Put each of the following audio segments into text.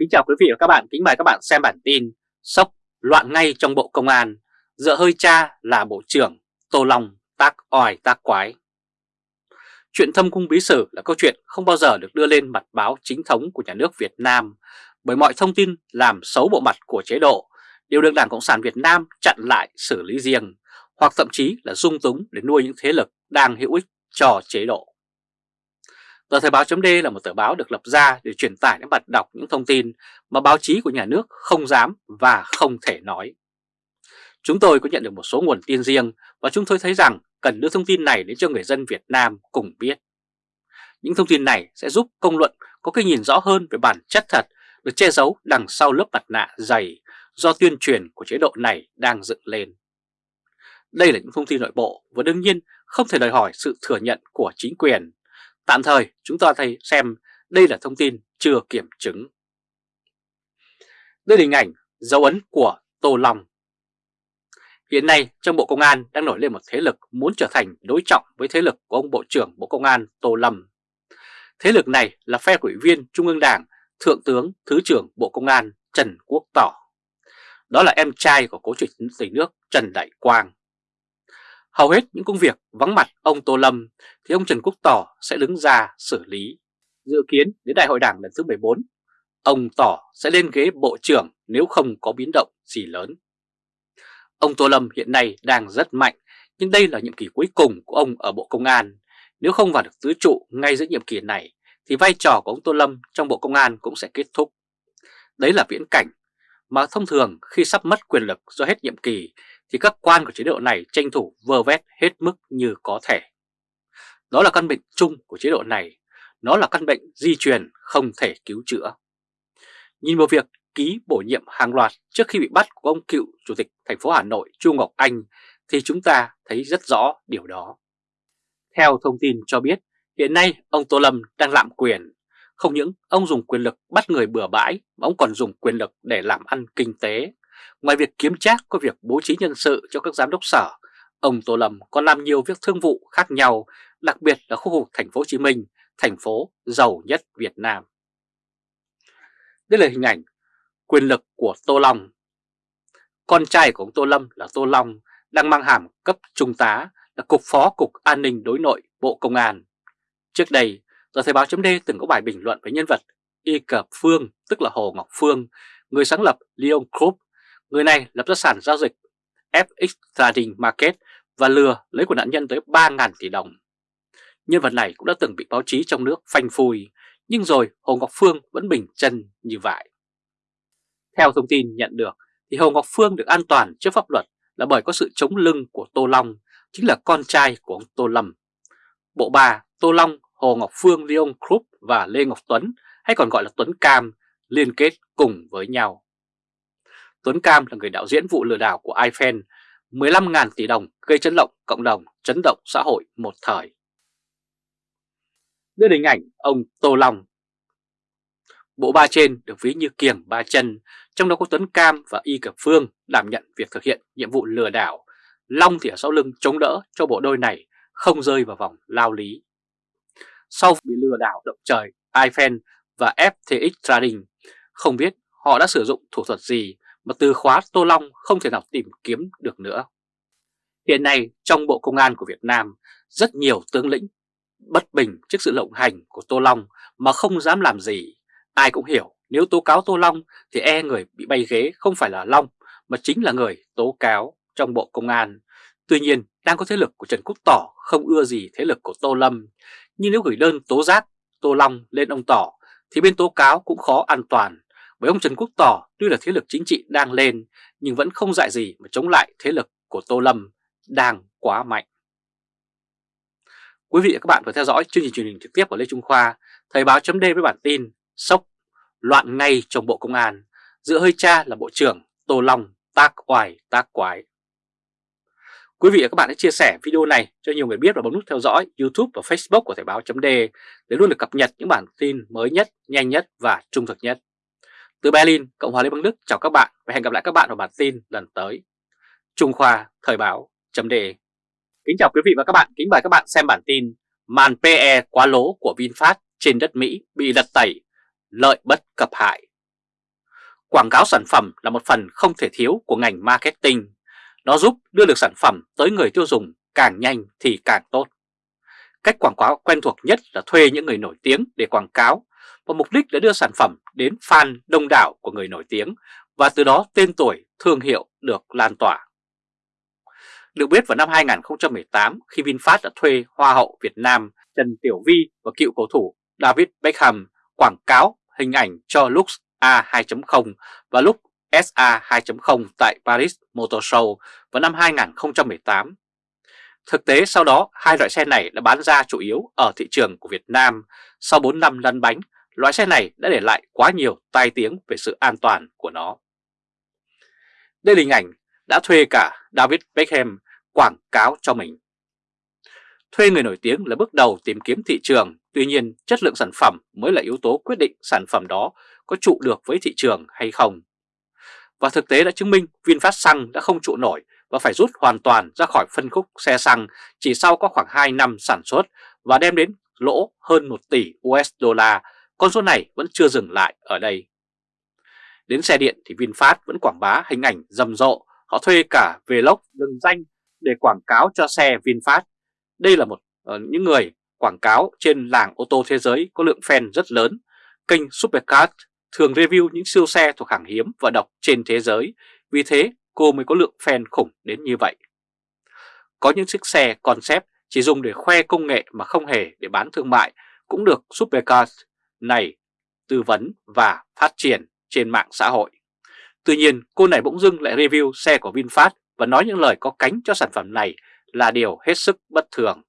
Kính chào quý vị và các bạn, kính mời các bạn xem bản tin Sốc loạn ngay trong Bộ Công an, dựa hơi cha là Bộ trưởng, Tô Long tác oai tác quái. Chuyện thâm cung bí sử là câu chuyện không bao giờ được đưa lên mặt báo chính thống của nhà nước Việt Nam bởi mọi thông tin làm xấu bộ mặt của chế độ đều được Đảng Cộng sản Việt Nam chặn lại xử lý riêng hoặc thậm chí là dung túng để nuôi những thế lực đang hữu ích cho chế độ. Tờ Thời báo chấm là một tờ báo được lập ra để truyền tải đến bạn đọc những thông tin mà báo chí của nhà nước không dám và không thể nói. Chúng tôi có nhận được một số nguồn tin riêng và chúng tôi thấy rằng cần đưa thông tin này đến cho người dân Việt Nam cùng biết. Những thông tin này sẽ giúp công luận có cái nhìn rõ hơn về bản chất thật được che giấu đằng sau lớp mặt nạ dày do tuyên truyền của chế độ này đang dựng lên. Đây là những thông tin nội bộ và đương nhiên không thể đòi hỏi sự thừa nhận của chính quyền Tạm thời chúng ta thấy xem đây là thông tin chưa kiểm chứng. Đây là hình ảnh dấu ấn của Tô Long. Hiện nay trong Bộ Công an đang nổi lên một thế lực muốn trở thành đối trọng với thế lực của ông Bộ trưởng Bộ Công an Tô Lâm. Thế lực này là phe ủy viên Trung ương Đảng, Thượng tướng Thứ trưởng Bộ Công an Trần Quốc Tỏ. Đó là em trai của cố chủ tịch nước Trần Đại Quang. Hầu hết những công việc vắng mặt ông Tô Lâm thì ông Trần Quốc Tỏ sẽ đứng ra xử lý. Dự kiến đến đại hội đảng lần thứ 14, ông Tỏ sẽ lên ghế bộ trưởng nếu không có biến động gì lớn. Ông Tô Lâm hiện nay đang rất mạnh, nhưng đây là nhiệm kỳ cuối cùng của ông ở Bộ Công an. Nếu không vào được tứ trụ ngay giữa nhiệm kỳ này, thì vai trò của ông Tô Lâm trong Bộ Công an cũng sẽ kết thúc. Đấy là viễn cảnh mà thông thường khi sắp mất quyền lực do hết nhiệm kỳ thì các quan của chế độ này tranh thủ vơ vét hết mức như có thể. Đó là căn bệnh chung của chế độ này, nó là căn bệnh di truyền không thể cứu chữa. Nhìn vào việc ký bổ nhiệm hàng loạt trước khi bị bắt của ông cựu chủ tịch thành phố Hà Nội Chu Ngọc Anh thì chúng ta thấy rất rõ điều đó. Theo thông tin cho biết, hiện nay ông Tô Lâm đang lạm quyền. Không những ông dùng quyền lực bắt người bừa bãi mà ông còn dùng quyền lực để làm ăn kinh tế. Ngoài việc kiếm trác có việc bố trí nhân sự cho các giám đốc sở, ông Tô Lâm còn làm nhiều việc thương vụ khác nhau, đặc biệt là khu vực thành phố Hồ Chí Minh, thành phố giàu nhất Việt Nam. Đây là hình ảnh quyền lực của Tô Long. Con trai của ông Tô Lâm là Tô Long đang mang hàm cấp trung tá là Cục Phó Cục An ninh Đối nội Bộ Công an. Trước đây, tờ Thời báo chấm từng có bài bình luận với nhân vật Y Cập Phương, tức là Hồ Ngọc Phương, người sáng lập Leon Group Người này lập ra sản giao dịch FX Trading Market và lừa lấy của nạn nhân tới 3.000 tỷ đồng. Nhân vật này cũng đã từng bị báo chí trong nước phanh phui, nhưng rồi Hồ Ngọc Phương vẫn bình chân như vậy. Theo thông tin nhận được, thì Hồ Ngọc Phương được an toàn trước pháp luật là bởi có sự chống lưng của Tô Long, chính là con trai của ông Tô Lâm. Bộ ba Tô Long, Hồ Ngọc Phương, Leon Krupp và Lê Ngọc Tuấn, hay còn gọi là Tuấn Cam, liên kết cùng với nhau. Tuấn Cam là người đạo diễn vụ lừa đảo của iFan, 15.000 tỷ đồng gây chấn động cộng đồng, chấn động xã hội một thời. Đưa hình ảnh ông Tô Long. Bộ ba trên được ví như kiềng ba chân, trong đó có Tuấn Cam và Y Cập Phương đảm nhận việc thực hiện nhiệm vụ lừa đảo. Long thì ở sau lưng chống đỡ cho bộ đôi này không rơi vào vòng lao lý. Sau bị lừa đảo động trời, iFan và FTX Trading, không biết họ đã sử dụng thủ thuật gì mà từ khóa Tô Long không thể nào tìm kiếm được nữa. Hiện nay trong Bộ Công an của Việt Nam, rất nhiều tướng lĩnh bất bình trước sự lộng hành của Tô Long mà không dám làm gì. Ai cũng hiểu nếu tố cáo Tô Long thì e người bị bay ghế không phải là Long mà chính là người tố cáo trong Bộ Công an. Tuy nhiên đang có thế lực của Trần Quốc Tỏ không ưa gì thế lực của Tô Lâm. Nhưng nếu gửi đơn tố giác Tô Long lên ông Tỏ thì bên tố cáo cũng khó an toàn bởi ông Trần Quốc Tỏ tuy là thế lực chính trị đang lên nhưng vẫn không dại gì mà chống lại thế lực của Tô Lâm đang quá mạnh. Quý vị và các bạn vừa theo dõi chương trình truyền hình trực tiếp của Lê Trung Khoa, Thời báo chấm với bản tin Sốc, loạn ngay trong Bộ Công an, giữa hơi cha là Bộ trưởng Tô Long tác oai tác quái. Quý vị và các bạn hãy chia sẻ video này cho nhiều người biết và bấm nút theo dõi YouTube và Facebook của Thời báo chấm để luôn được cập nhật những bản tin mới nhất, nhanh nhất và trung thực nhất. Từ Berlin, Cộng hòa Liên bang Đức chào các bạn và hẹn gặp lại các bạn vào bản tin lần tới. Trung Khoa Thời báo chấm đề Kính chào quý vị và các bạn, kính mời các bạn xem bản tin Màn PE quá lố của VinFast trên đất Mỹ bị lật tẩy, lợi bất cập hại. Quảng cáo sản phẩm là một phần không thể thiếu của ngành marketing. Nó giúp đưa được sản phẩm tới người tiêu dùng càng nhanh thì càng tốt. Cách quảng cáo quen thuộc nhất là thuê những người nổi tiếng để quảng cáo và mục đích là đưa sản phẩm đến fan đông đảo của người nổi tiếng và từ đó tên tuổi, thương hiệu được lan tỏa. Được biết vào năm 2018 khi VinFast đã thuê Hoa hậu Việt Nam Trần Tiểu Vi và cựu cầu thủ David Beckham quảng cáo hình ảnh cho Lux A2.0 và Lux SA 2.0 tại Paris Motor Show vào năm 2018. Thực tế sau đó hai loại xe này đã bán ra chủ yếu ở thị trường của Việt Nam. Sau 4 năm lăn bánh, loại xe này đã để lại quá nhiều tai tiếng về sự an toàn của nó. Đây là hình ảnh đã thuê cả David Beckham quảng cáo cho mình. Thuê người nổi tiếng là bước đầu tìm kiếm thị trường, tuy nhiên chất lượng sản phẩm mới là yếu tố quyết định sản phẩm đó có trụ được với thị trường hay không. Và thực tế đã chứng minh VinFast Xăng đã không trụ nổi và phải rút hoàn toàn ra khỏi phân khúc xe xăng chỉ sau có khoảng 2 năm sản xuất và đem đến lỗ hơn 1 tỷ USD. Con số này vẫn chưa dừng lại ở đây. Đến xe điện thì VinFast vẫn quảng bá hình ảnh rầm rộ, họ thuê cả vlog lừng danh để quảng cáo cho xe VinFast. Đây là một uh, những người quảng cáo trên làng ô tô thế giới có lượng fan rất lớn. Kênh Supercars thường review những siêu xe thuộc hàng hiếm và độc trên thế giới, vì thế cô mới có lượng fan khủng đến như vậy. Có những chiếc xe concept chỉ dùng để khoe công nghệ mà không hề để bán thương mại cũng được Supercars này tư vấn và phát triển trên mạng xã hội. Tuy nhiên, cô này bỗng dưng lại review xe của VinFast và nói những lời có cánh cho sản phẩm này là điều hết sức bất thường.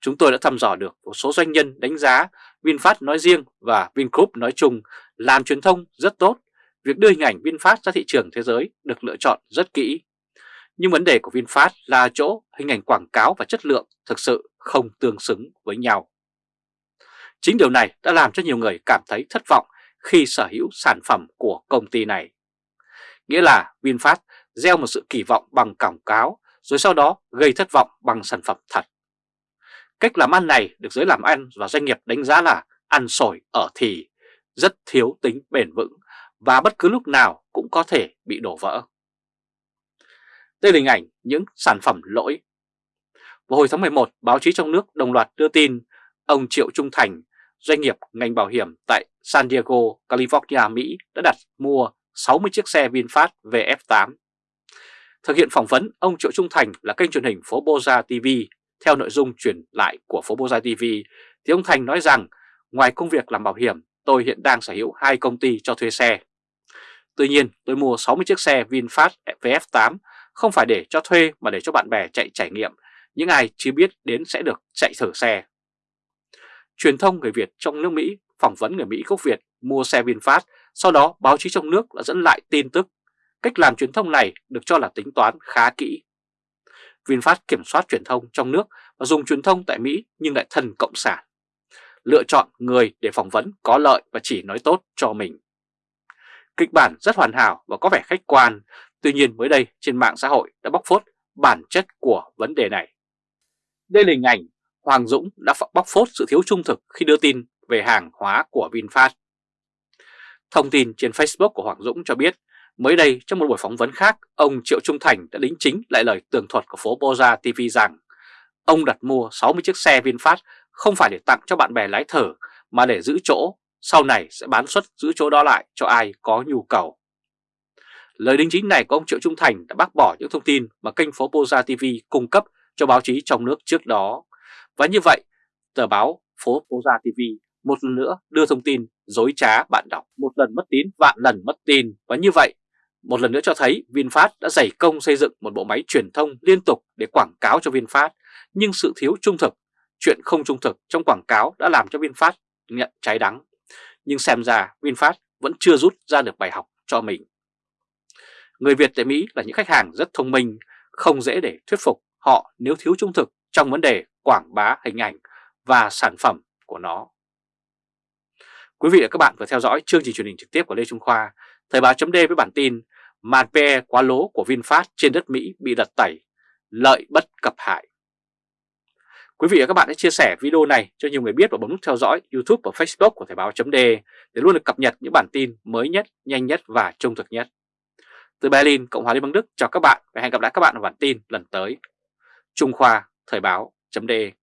Chúng tôi đã thăm dò được một số doanh nhân đánh giá VinFast nói riêng và Vingroup nói chung làm truyền thông rất tốt. Việc đưa hình ảnh VinFast ra thị trường thế giới được lựa chọn rất kỹ. Nhưng vấn đề của VinFast là chỗ hình ảnh quảng cáo và chất lượng thực sự không tương xứng với nhau. Chính điều này đã làm cho nhiều người cảm thấy thất vọng khi sở hữu sản phẩm của công ty này. Nghĩa là VinFast gieo một sự kỳ vọng bằng quảng cáo rồi sau đó gây thất vọng bằng sản phẩm thật. Cách làm ăn này được giới làm ăn và doanh nghiệp đánh giá là ăn sổi ở thì, rất thiếu tính bền vững và bất cứ lúc nào cũng có thể bị đổ vỡ. Đây là hình ảnh những sản phẩm lỗi. Vào hồi tháng 11, báo chí trong nước đồng loạt đưa tin ông Triệu Trung Thành, doanh nghiệp ngành bảo hiểm tại San Diego, California, Mỹ đã đặt mua 60 chiếc xe VinFast VF8. Thực hiện phỏng vấn, ông Triệu Trung Thành là kênh truyền hình Phố Boza TV theo nội dung truyền lại của Phố Boza TV, thì ông Thành nói rằng ngoài công việc làm bảo hiểm, tôi hiện đang sở hữu hai công ty cho thuê xe. Tuy nhiên, tôi mua 60 chiếc xe VinFast VF8 không phải để cho thuê mà để cho bạn bè chạy trải nghiệm, những ai chưa biết đến sẽ được chạy thử xe. Truyền thông người Việt trong nước Mỹ phỏng vấn người Mỹ gốc Việt mua xe VinFast, sau đó báo chí trong nước đã dẫn lại tin tức. Cách làm truyền thông này được cho là tính toán khá kỹ. VinFast kiểm soát truyền thông trong nước và dùng truyền thông tại Mỹ nhưng lại thần cộng sản. Lựa chọn người để phỏng vấn có lợi và chỉ nói tốt cho mình. Kịch bản rất hoàn hảo và có vẻ khách quan, tuy nhiên mới đây trên mạng xã hội đã bóc phốt bản chất của vấn đề này. Đây là hình ảnh Hoàng Dũng đã bóc phốt sự thiếu trung thực khi đưa tin về hàng hóa của VinFast. Thông tin trên Facebook của Hoàng Dũng cho biết Mới đây trong một buổi phỏng vấn khác, ông Triệu Trung Thành đã đính chính lại lời tường thuật của phố Boza TV rằng ông đặt mua 60 chiếc xe VinFast không phải để tặng cho bạn bè lái thở mà để giữ chỗ, sau này sẽ bán xuất giữ chỗ đó lại cho ai có nhu cầu. Lời đính chính này của ông Triệu Trung Thành đã bác bỏ những thông tin mà kênh phố Boza TV cung cấp cho báo chí trong nước trước đó. Và như vậy, tờ báo phố phố gia TV một lần nữa đưa thông tin dối trá bạn đọc, một lần mất tín vạn lần mất tin và như vậy một lần nữa cho thấy VinFast đã dày công xây dựng một bộ máy truyền thông liên tục để quảng cáo cho VinFast, nhưng sự thiếu trung thực, chuyện không trung thực trong quảng cáo đã làm cho VinFast nhận trái đắng. Nhưng xem ra VinFast vẫn chưa rút ra được bài học cho mình. Người Việt tại Mỹ là những khách hàng rất thông minh, không dễ để thuyết phục họ nếu thiếu trung thực trong vấn đề quảng bá hình ảnh và sản phẩm của nó. Quý vị và các bạn vừa theo dõi chương trình truyền hình trực tiếp của Lê Trung Khoa, Thời báo chấm với bản tin màn PE quá lố của VinFast trên đất Mỹ bị đặt tẩy, lợi bất cập hại. Quý vị và các bạn hãy chia sẻ video này cho nhiều người biết và bấm nút theo dõi YouTube và Facebook của Thời báo chấm để luôn được cập nhật những bản tin mới nhất, nhanh nhất và trung thực nhất. Từ Berlin, Cộng hòa Liên bang Đức chào các bạn và hẹn gặp lại các bạn ở bản tin lần tới. Trung Khoa Thời báo d.